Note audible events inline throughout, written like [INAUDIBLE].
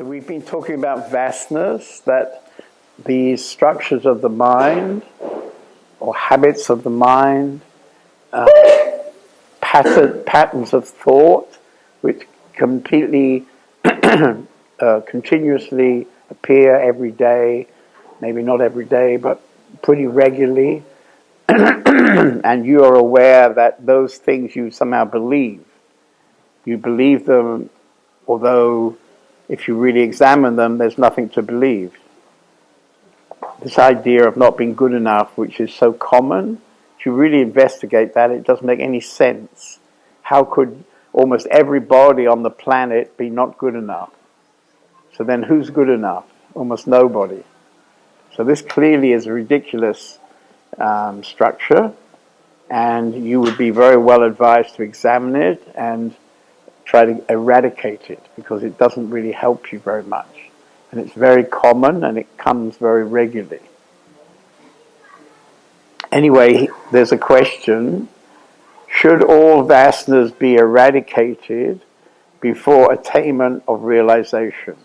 So we've been talking about vastness, that these structures of the mind or habits of the mind, uh, pattern, patterns of thought, which completely, [CLEARS THROAT] uh, continuously appear every day, maybe not every day, but pretty regularly, [CLEARS THROAT] and you are aware that those things you somehow believe. You believe them, although if you really examine them, there's nothing to believe. This idea of not being good enough, which is so common, if you really investigate that, it doesn't make any sense. How could almost everybody on the planet be not good enough? So then who's good enough? Almost nobody. So this clearly is a ridiculous um, structure, and you would be very well advised to examine it and try to eradicate it because it doesn't really help you very much. And it's very common and it comes very regularly. Anyway, there's a question should all vasanas be eradicated before attainment of realization?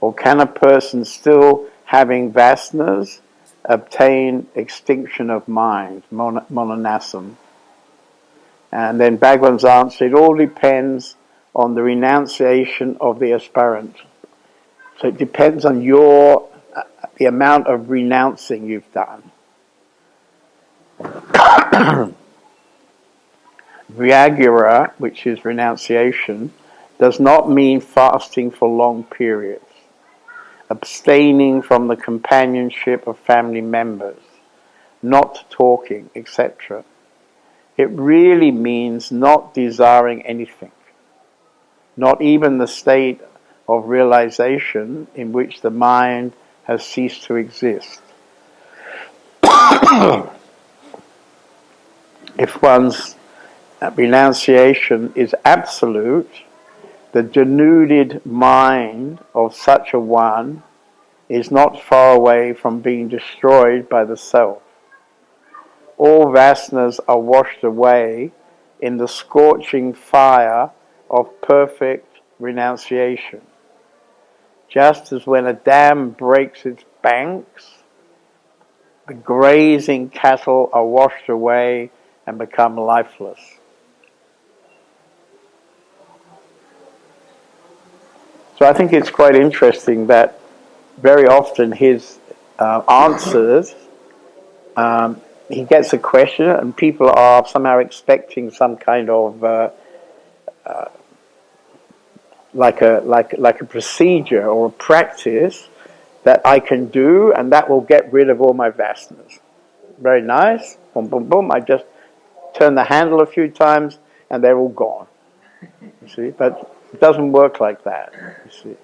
Or can a person still having vasanas obtain extinction of mind, mon- manonasam? And then Bhagwan's answer, it all depends on the renunciation of the aspirant. So it depends on your, uh, the amount of renouncing you've done. [COUGHS] Vairagya, which is renunciation, does not mean fasting for long periods, abstaining from the companionship of family members, not talking, etc it really means not desiring anything, not even the state of realization in which the mind has ceased to exist. [COUGHS] if one's renunciation is absolute, the denuded mind of such a one is not far away from being destroyed by the self all vasanas are washed away in the scorching fire of perfect renunciation. Just as when a dam breaks its banks, the grazing cattle are washed away and become lifeless. So I think it's quite interesting that very often his uh, answers um, he gets a question, and people are somehow expecting some kind of uh, uh, like a like like a procedure or a practice that I can do, and that will get rid of all my vasanas. Very nice. Boom, boom, boom. I just turn the handle a few times, and they're all gone. You see, but it doesn't work like that. You see,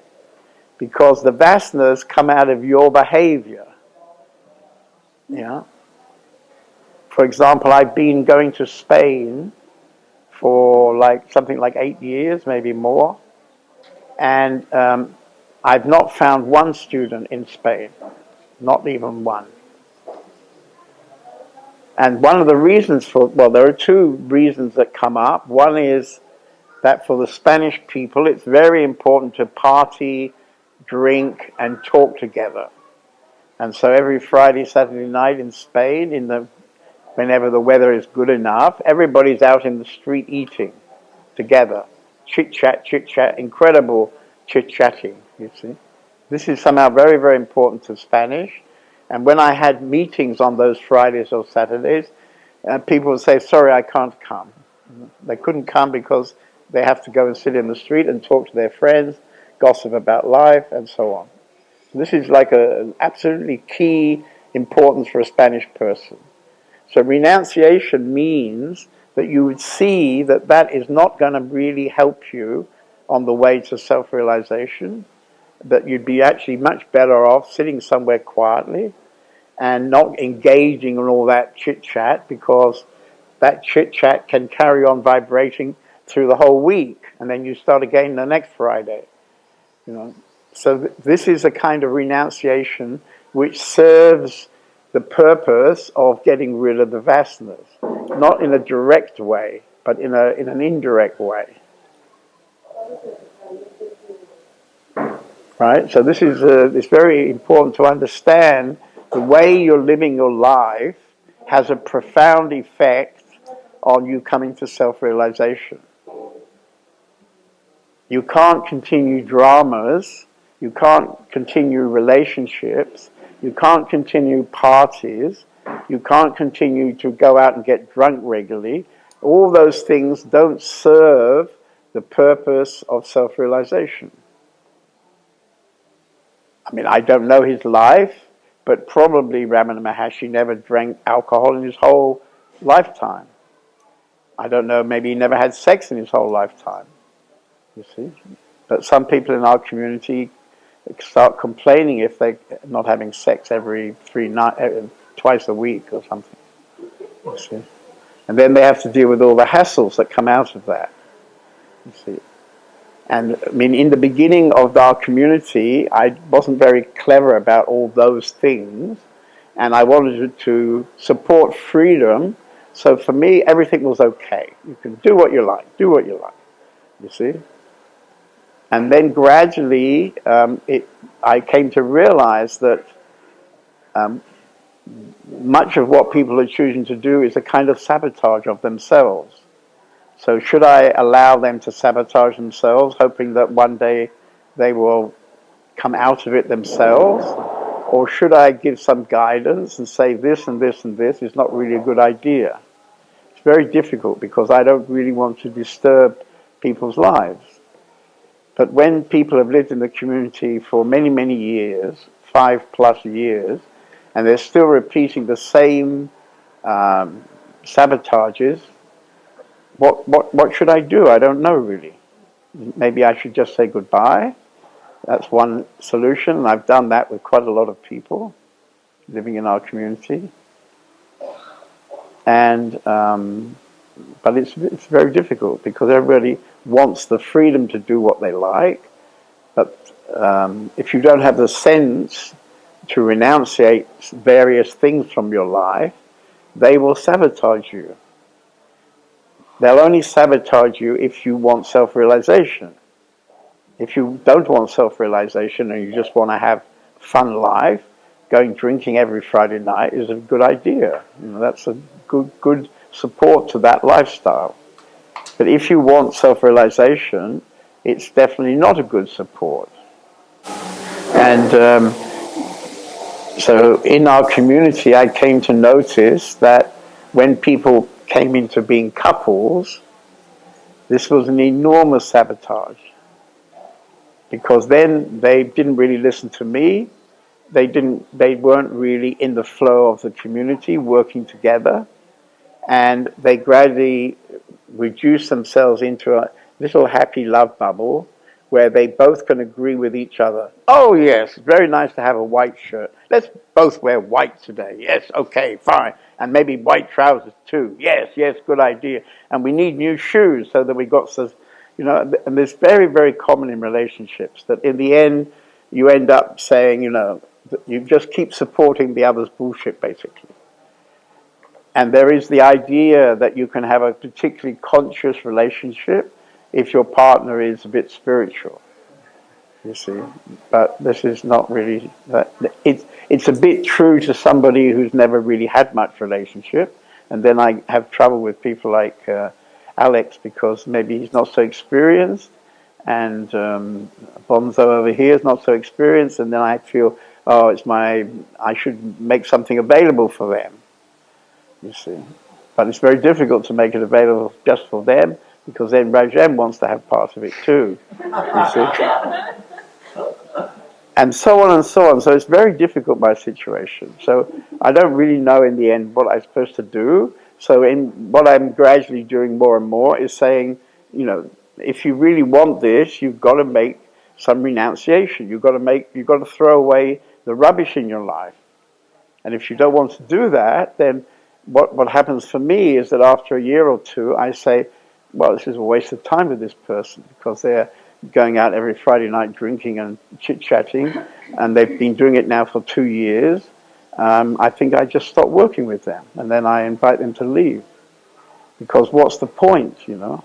because the vasanas come out of your behavior. Yeah for example, I've been going to Spain for like something like eight years, maybe more, and um, I've not found one student in Spain, not even one. And one of the reasons for, well, there are two reasons that come up. One is that for the Spanish people, it's very important to party, drink, and talk together. And so every Friday, Saturday night in Spain, in the whenever the weather is good enough, everybody's out in the street eating together. Chit chat, chit chat, incredible chit chatting, you see. This is somehow very, very important to Spanish. And when I had meetings on those Fridays or Saturdays, uh, people would say, Sorry, I can't come. They couldn't come because they have to go and sit in the street and talk to their friends, gossip about life, and so on. This is like an absolutely key importance for a Spanish person. So renunciation means that you would see that that is not going to really help you on the way to self realization, that you'd be actually much better off sitting somewhere quietly and not engaging in all that chit chat because that chit chat can carry on vibrating through the whole week and then you start again the next Friday. You know, so th- this is a kind of renunciation which serves the purpose of getting rid of the vasanas, not in a direct way, but in, a, in an indirect way. Right? So this is uh, it's very important to understand the way you're living your life has a profound effect on you coming to self-realization. You can't continue dramas, you can't continue relationships, you can't continue parties, you can't continue to go out and get drunk regularly. All those things don't serve the purpose of self-realization. I mean, I don't know his life, but probably Ramana Maharshi never drank alcohol in his whole lifetime. I don't know, maybe he never had sex in his whole lifetime. You see? But some people in our community start complaining if they're not having sex every three night, uh, twice a week or something. You see? And then they have to deal with all the hassles that come out of that. You see? And I mean, in the beginning of our community, I wasn't very clever about all those things, and I wanted to support freedom. So for me, everything was okay. You can do what you like, do what you like. You see? And then gradually, um, it, I came to realize that um, much of what people are choosing to do is a kind of sabotage of themselves. So should I allow them to sabotage themselves, hoping that one day they will come out of it themselves? Or should I give some guidance and say this and this and this is not really a good idea? It's very difficult because I don't really want to disturb people's lives. But when people have lived in the community for many, many years, five plus years, and they're still repeating the same um, sabotages, what, what, what should I do? I don't know really. Maybe I should just say goodbye. That's one solution. And I've done that with quite a lot of people living in our community. And, um, but it's, it's very difficult because everybody wants the freedom to do what they like. But um, if you don't have the sense to renunciate various things from your life, they will sabotage you. They'll only sabotage you if you want self-realization. If you don't want self-realization and you just want to have fun life, going drinking every Friday night is a good idea. You know, that's a good, good support to that lifestyle. But if you want self-realization, it's definitely not a good support. And um, so in our community, I came to notice that when people came into being couples, this was an enormous sabotage. Because then they didn't really listen to me, they didn't they weren't really in the flow of the community working together and they gradually reduce themselves into a little happy love bubble where they both can agree with each other. Oh yes, very nice to have a white shirt. Let's both wear white today. Yes, okay, fine. And maybe white trousers too. Yes, yes, good idea. And we need new shoes so that we got some, you know, and it's very, very common in relationships that in the end you end up saying, you know, you just keep supporting the other's bullshit basically. And there is the idea that you can have a particularly conscious relationship if your partner is a bit spiritual. You see, but this is not really. it's it's a bit true to somebody who's never really had much relationship, and then I have trouble with people like uh, Alex because maybe he's not so experienced, and um, Bonzo over here is not so experienced, and then I feel, oh, it's my. I should make something available for them. You see, but it's very difficult to make it available just for them because then Rajem wants to have part of it too. You see? [LAUGHS] and so on and so on. So it's very difficult, my situation. So I don't really know in the end what I'm supposed to do. So in what I'm gradually doing more and more is saying, you know, if you really want this, you've got to make some renunciation. You've got to make, you've got to throw away the rubbish in your life. And if you don't want to do that, then what, what happens for me is that after a year or two, I say, well, this is a waste of time with this person because they're going out every Friday night drinking and chit chatting, and they've been doing it now for two years. Um, I think I just stop working with them, and then I invite them to leave because what's the point, you know?